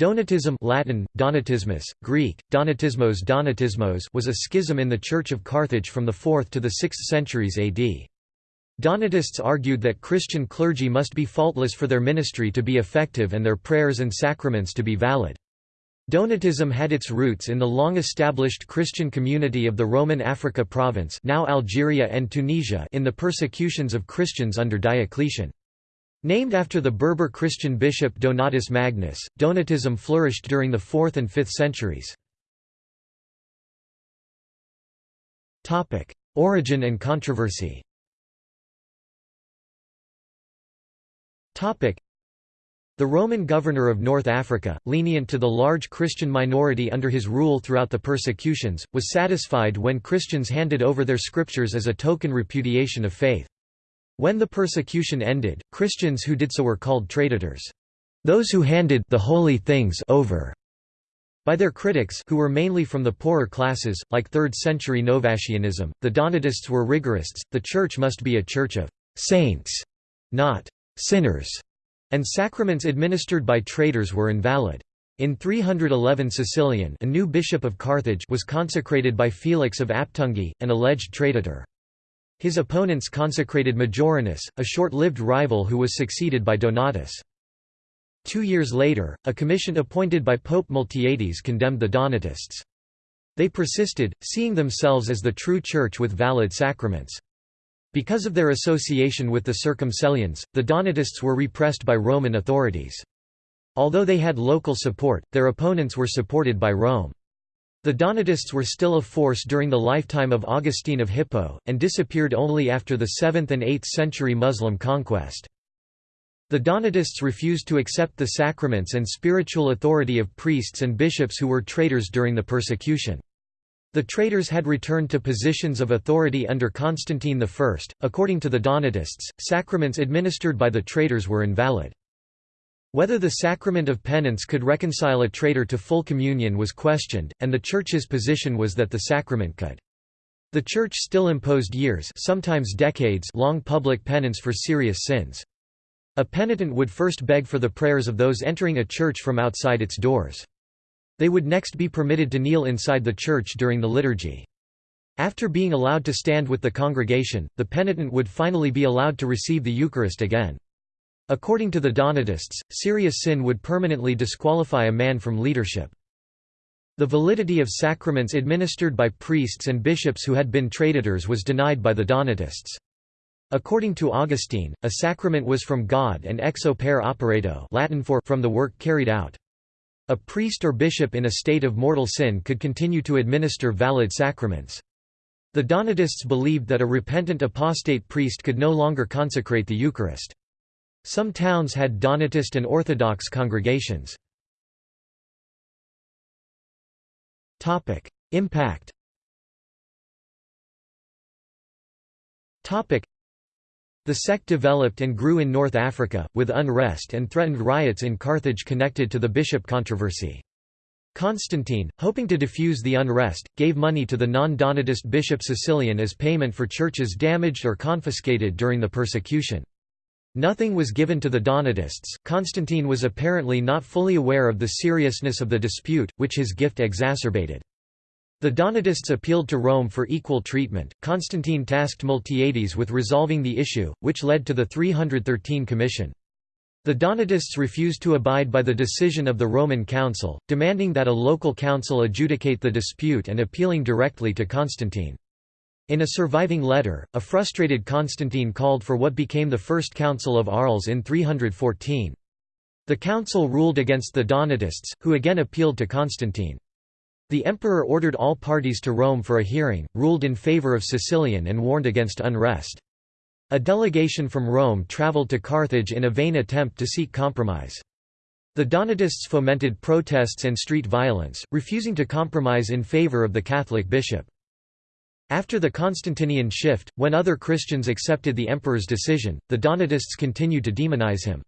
Donatism Latin, Donatismus, Greek, Donatismos Donatismos was a schism in the Church of Carthage from the 4th to the 6th centuries AD. Donatists argued that Christian clergy must be faultless for their ministry to be effective and their prayers and sacraments to be valid. Donatism had its roots in the long-established Christian community of the Roman Africa province now Algeria and Tunisia in the persecutions of Christians under Diocletian. Named after the Berber Christian bishop Donatus Magnus, Donatism flourished during the 4th and 5th centuries. Origin and controversy the Roman governor of North Africa, lenient to the large Christian minority under his rule throughout the persecutions, was satisfied when Christians handed over their scriptures as a token repudiation of faith. When the persecution ended, Christians who did so were called traitors. Those who handed the holy things over by their critics who were mainly from the poorer classes, like 3rd-century Novatianism, the Donatists were rigorists, the Church must be a church of «saints», not «sinners», and sacraments administered by traitors were invalid. In 311 Caecilian a new bishop of Carthage was consecrated by Felix of Aptungi, an alleged traitor. His opponents consecrated Majorinus, a short-lived rival who was succeeded by Donatus. Two years later, a commission appointed by Pope Miltiades condemned the Donatists. They persisted, seeing themselves as the true church with valid sacraments. Because of their association with the Circumcellions, the Donatists were repressed by Roman authorities. Although they had local support, their opponents were supported by Rome. The Donatists were still a force during the lifetime of Augustine of Hippo, and disappeared only after the 7th and 8th century Muslim conquest. The Donatists refused to accept the sacraments and spiritual authority of priests and bishops who were traitors during the persecution. The traitors had returned to positions of authority under Constantine I. According to the Donatists, sacraments administered by the traitors were invalid. Whether the sacrament of penance could reconcile a traitor to full communion was questioned, and the Church's position was that the sacrament could. The Church still imposed years sometimes decades long public penance for serious sins. A penitent would first beg for the prayers of those entering a church from outside its doors. They would next be permitted to kneel inside the church during the liturgy. After being allowed to stand with the congregation, the penitent would finally be allowed to receive the Eucharist again. According to the Donatists, serious sin would permanently disqualify a man from leadership. The validity of sacraments administered by priests and bishops who had been traitors was denied by the Donatists. According to Augustine, a sacrament was from God and ex opere operato Latin for from the work carried out. A priest or bishop in a state of mortal sin could continue to administer valid sacraments. The Donatists believed that a repentant apostate priest could no longer consecrate the Eucharist. Some towns had Donatist and Orthodox congregations. Impact the sect developed and grew in North Africa, with unrest and threatened riots in Carthage connected to the bishop controversy. Constantine, hoping to diffuse the unrest, gave money to the non-Donatist bishop Caecilian as payment for churches damaged or confiscated during the persecution. Nothing was given to the Donatists. Constantine was apparently not fully aware of the seriousness of the dispute, which his gift exacerbated. The Donatists appealed to Rome for equal treatment. Constantine tasked Miltiades with resolving the issue, which led to the 313 Commission. The Donatists refused to abide by the decision of the Roman Council, demanding that a local council adjudicate the dispute and appealing directly to Constantine. In a surviving letter, a frustrated Constantine called for what became the First Council of Arles in 314. The council ruled against the Donatists, who again appealed to Constantine. The emperor ordered all parties to Rome for a hearing, ruled in favor of Caecilian and warned against unrest. A delegation from Rome travelled to Carthage in a vain attempt to seek compromise. The Donatists fomented protests and street violence, refusing to compromise in favor of the Catholic bishop. After the Constantinian shift, when other Christians accepted the emperor's decision, the Donatists continued to demonize him.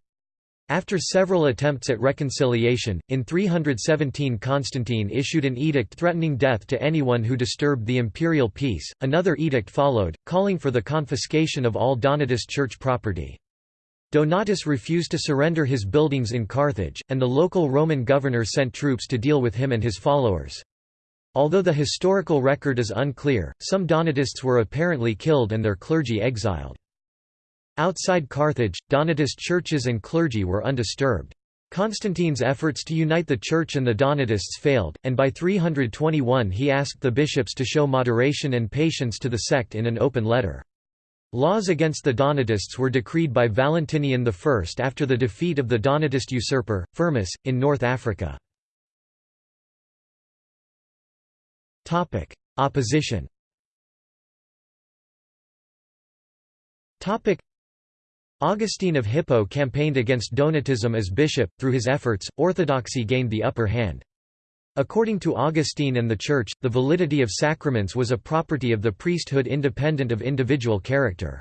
After several attempts at reconciliation, in 317 Constantine issued an edict threatening death to anyone who disturbed the imperial peace. Another edict followed, calling for the confiscation of all Donatist church property. Donatus refused to surrender his buildings in Carthage, and the local Roman governor sent troops to deal with him and his followers. Although the historical record is unclear, some Donatists were apparently killed and their clergy exiled. Outside Carthage, Donatist churches and clergy were undisturbed. Constantine's efforts to unite the Church and the Donatists failed, and by 321 he asked the bishops to show moderation and patience to the sect in an open letter. Laws against the Donatists were decreed by Valentinian I after the defeat of the Donatist usurper, Firmus, in North Africa. Opposition Augustine of Hippo campaigned against Donatism as bishop, through his efforts, orthodoxy gained the upper hand. According to Augustine and the Church, the validity of sacraments was a property of the priesthood independent of individual character.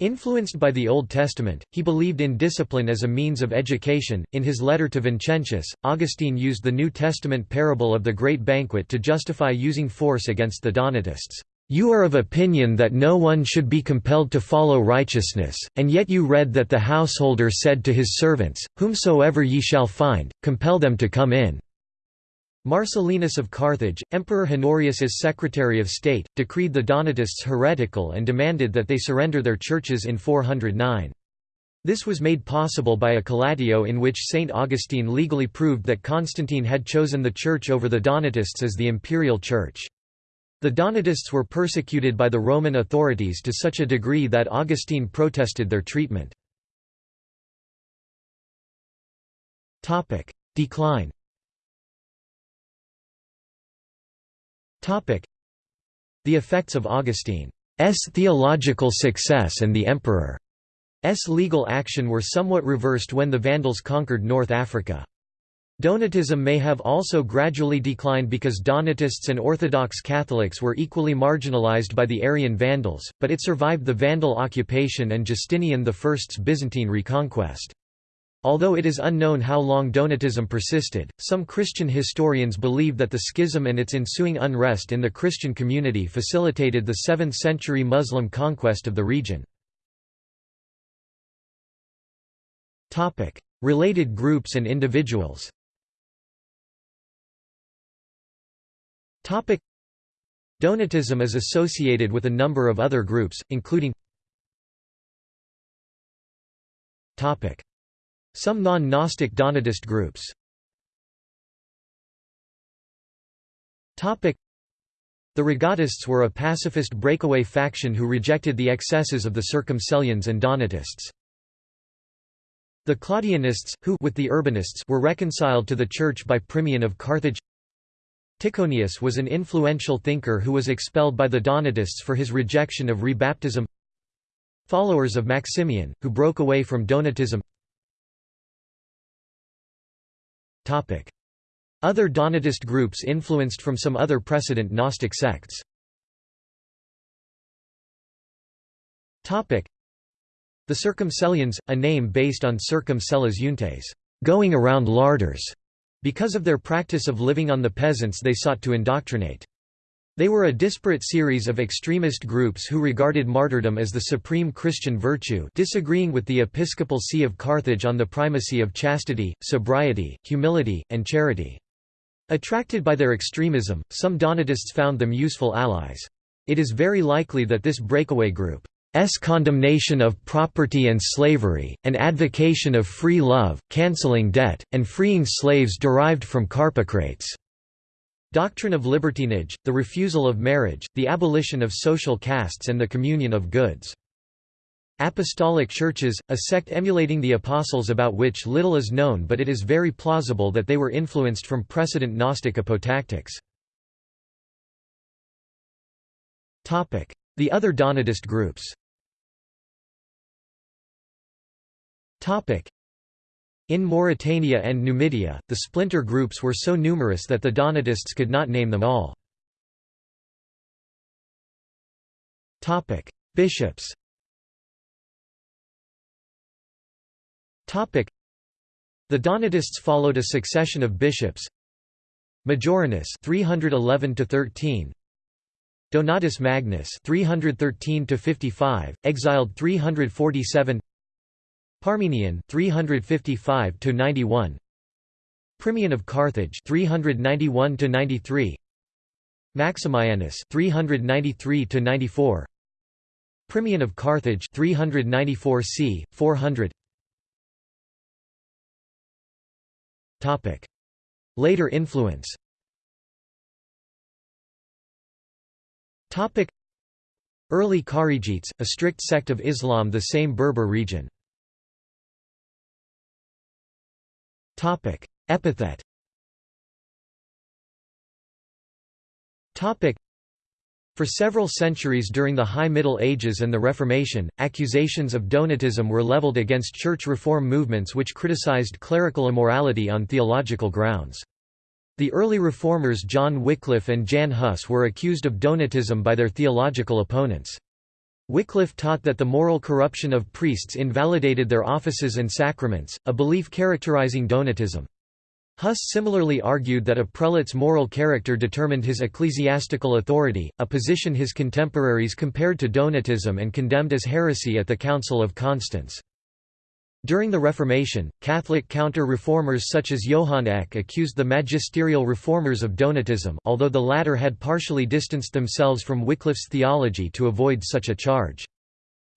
Influenced by the Old Testament, he believed in discipline as a means of education. In his letter to Vincentius, Augustine used the New Testament parable of the Great Banquet to justify using force against the Donatists. You are of opinion that no one should be compelled to follow righteousness, and yet you read that the householder said to his servants, Whomsoever ye shall find, compel them to come in. Marcellinus of Carthage, Emperor Honorius's Secretary of State, decreed the Donatists heretical and demanded that they surrender their churches in 409. This was made possible by a collatio in which St. Augustine legally proved that Constantine had chosen the Church over the Donatists as the imperial church. The Donatists were persecuted by the Roman authorities to such a degree that Augustine protested their treatment. Decline The effects of Augustine's theological success and the emperor's legal action were somewhat reversed when the Vandals conquered North Africa. Donatism may have also gradually declined because Donatists and Orthodox Catholics were equally marginalized by the Arian Vandals, but it survived the Vandal occupation and Justinian I's Byzantine reconquest. Although it is unknown how long Donatism persisted, some Christian historians believe that the schism and its ensuing unrest in the Christian community facilitated the 7th-century Muslim conquest of the region. Related groups and individuals Donatism is associated with a number of other groups, including some non-Gnostic Donatist groups. The Rogatists were a pacifist breakaway faction who rejected the excesses of the Circumcellions and Donatists. The Claudianists, who with the Urbanists were reconciled to the Church by Primian of Carthage. Tychonius was an influential thinker who was expelled by the Donatists for his rejection of rebaptism. Followers of Maximian, who broke away from Donatism Other Donatist groups influenced from some other precedent Gnostic sects. The Circumcellions, a name based on circum cellas euntes going around larders", because of their practice of living on the peasants they sought to indoctrinate. They were a disparate series of extremist groups who regarded martyrdom as the supreme Christian virtue disagreeing with the episcopal see of Carthage on the primacy of chastity, sobriety, humility, and charity. Attracted by their extremism, some Donatists found them useful allies. It is very likely that this breakaway group's condemnation of property and slavery, and advocation of free love, cancelling debt, and freeing slaves derived from Carpocrates' Doctrine of libertinage, the refusal of marriage, the abolition of social castes and the communion of goods. Apostolic churches, a sect emulating the Apostles about which little is known but it is very plausible that they were influenced from precedent Gnostic apotactics. The other Donatist groups in Mauritania and Numidia, the splinter groups were so numerous that the Donatists could not name them all. Bishops. The Donatists followed a succession of bishops. Majorinus 311 to 13 Donatus Magnus 313 55 exiled 347 Parmenian 355 to 91 Primian of Carthage 391 to 93 Maximianus 393 to 94 Primian of Carthage 394 c 400 Topic. Later influence. Topic. Early Kharijites a strict sect of Islam the same Berber region Topic Epithet Topic. For several centuries during the High Middle Ages and the Reformation, accusations of Donatism were leveled against church reform movements which criticized clerical immorality on theological grounds. The early reformers John Wycliffe and Jan Hus were accused of Donatism by their theological opponents. Wycliffe taught that the moral corruption of priests invalidated their offices and sacraments, a belief characterizing Donatism. Huss similarly argued that a prelate's moral character determined his ecclesiastical authority, a position his contemporaries compared to Donatism and condemned as heresy at the Council of Constance. During the Reformation, Catholic counter-reformers such as Johann Eck accused the magisterial reformers of Donatism although the latter had partially distanced themselves from Wycliffe's theology to avoid such a charge.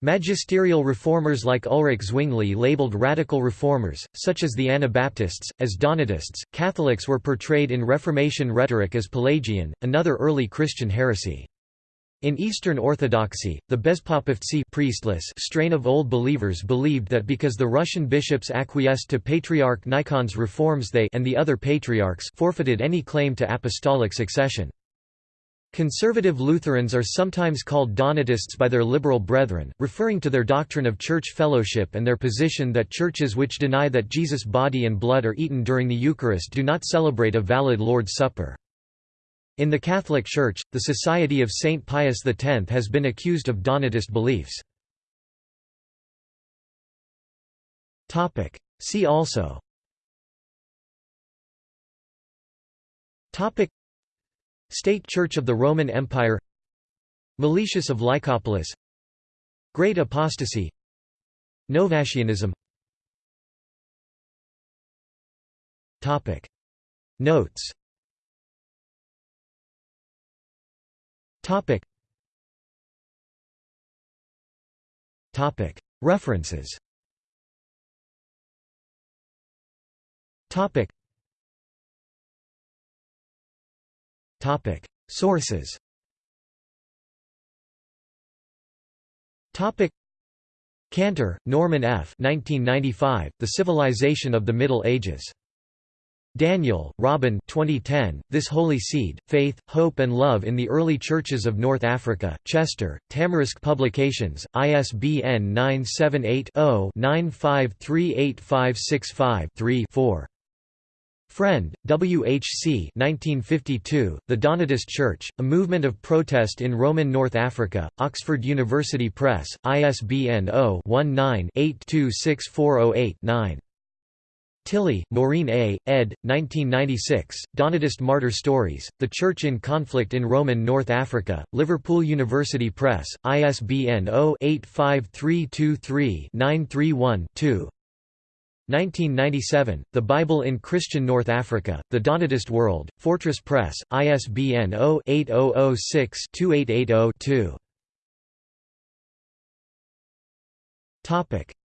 Magisterial reformers like Ulrich Zwingli labeled radical reformers, such as the Anabaptists, as Donatists. Catholics were portrayed in Reformation rhetoric as Pelagian, another early Christian heresy. In Eastern Orthodoxy, the Bezpopovtsi priestless strain of Old Believers believed that because the Russian bishops acquiesced to Patriarch Nikon's reforms they and the other patriarchs forfeited any claim to apostolic succession. Conservative Lutherans are sometimes called Donatists by their liberal brethren, referring to their doctrine of church fellowship and their position that churches which deny that Jesus' body and blood are eaten during the Eucharist do not celebrate a valid Lord's Supper. In the Catholic Church, the Society of Saint Pius X has been accused of Donatist beliefs. See also. State Church of the Roman Empire. Meletius of Lycopolis. Great Apostasy. Novatianism. Notes References. Topic. Sources. Topic. Cantor, Norman F. 1995, the Civilization of the Middle Ages. Daniel, Robin 2010, This Holy Seed, Faith, Hope and Love in the Early Churches of North Africa, Chester, Tamarisk Publications, ISBN 978 0 9538565 3 4. Frend, W. H. C. 1952, The Donatist Church, A Movement of Protest in Roman North Africa, Oxford University Press, ISBN 0-19-826408-9. Tilley, Maureen A., ed. 1996, Donatist Martyr Stories, The Church in Conflict in Roman North Africa, Liverpool University Press, ISBN 0-85323-931-2. 1997, The Bible in Christian North Africa, The Donatist World, Fortress Press, ISBN 0-8006-2880-2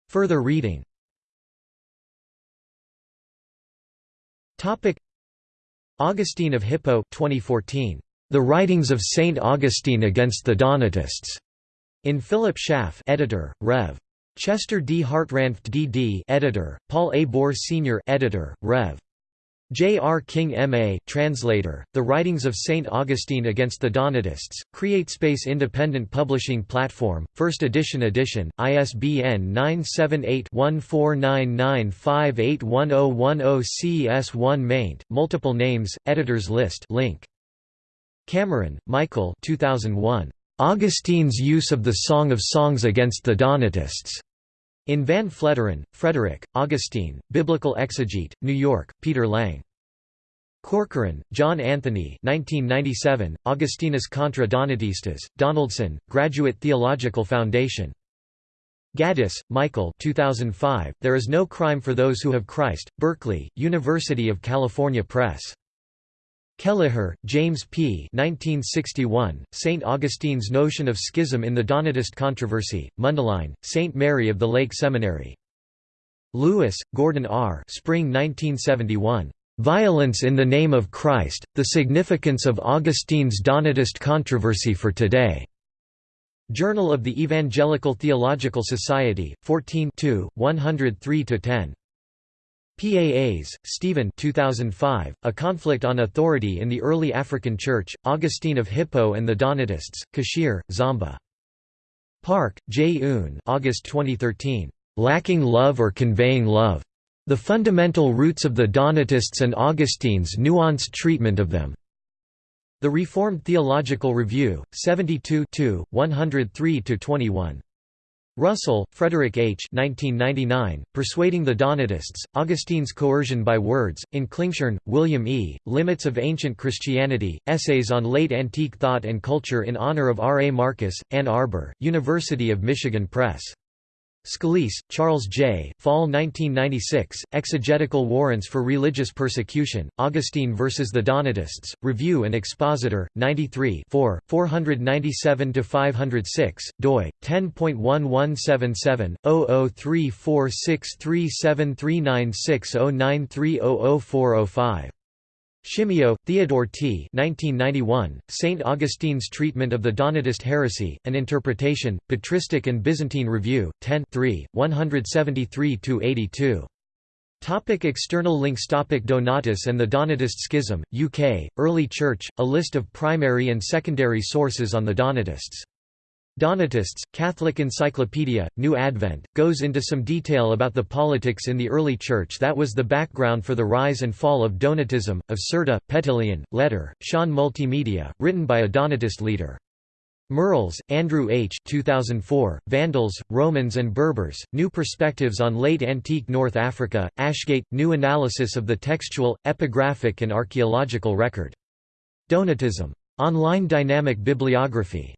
Further reading Augustine of Hippo 2014. The Writings of Saint Augustine Against the Donatists. In Philip Schaff editor, Rev. Chester D. Hartranft D.D. editor, Paul A. Bohr Sr. editor, Rev. J. R. King M.A. translator, The Writings of St. Augustine Against the Donatists, CreateSpace Independent Publishing Platform, 1st edition edition, ISBN 978-1499581010 CS1 maint, multiple names, editors list link. Cameron, Michael 2001. Augustine's use of the Song of Songs against the Donatists. In Van Fleteren, Frederick, Augustine, Biblical Exegete, New York, Peter Lang. Corcoran, John Anthony 1997, Augustinus contra Donatistas, Donaldson, Graduate Theological Foundation. Gaddis, Michael 2005, There is no crime for those who have Christ, Berkeley, University of California Press. Kelleher, James P. 1961, St. Augustine's Notion of Schism in the Donatist Controversy, Mundelein, St. Mary of the Lake Seminary. Lewis, Gordon R. Spring 1971. "'Violence in the Name of Christ, The Significance of Augustine's Donatist Controversy for Today' Journal of the Evangelical Theological Society, 14 103–10. PAAs, Stephen 2005, A Conflict on Authority in the Early African Church, Augustine of Hippo and the Donatists, Kachere, Zomba. Park, J. Un August 2013. "'Lacking Love or Conveying Love. The Fundamental Roots of the Donatists and Augustine's Nuanced Treatment of Them'. The Reformed Theological Review, 72 103–21. Russell, Frederick H. 1999, Persuading the Donatists, Augustine's Coercion by Words, in Klingshirn, William E., Limits of Ancient Christianity, Essays on Late Antique Thought and Culture in honor of R. A. Markus, Ann Arbor, University of Michigan Press. Scalise, Charles J. Fall 1996, Exegetical Warrants for Religious Persecution, Augustine versus the Donatists, Review and Expositor, 93 497–506, doi, 10.1177, 003463739609300405. Shimio, Theodore T. 1991, St. Augustine's Treatment of the Donatist Heresy, An Interpretation, Patristic and Byzantine Review, 10 173–82. Topic external links Topic Donatus and the Donatist Schism, UK, Early Church, a list of primary and secondary sources on the Donatists Donatists, Catholic Encyclopedia, New Advent, goes into some detail about the politics in the early Church that was the background for the rise and fall of Donatism, of Serta, Petilion, Letter, Sean Multimedia, written by a Donatist leader. Merrills, Andrew H. 2004, Vandals, Romans and Berbers, New Perspectives on Late Antique North Africa, Ashgate, New Analysis of the Textual, Epigraphic and Archaeological Record. Donatism. Online Dynamic Bibliography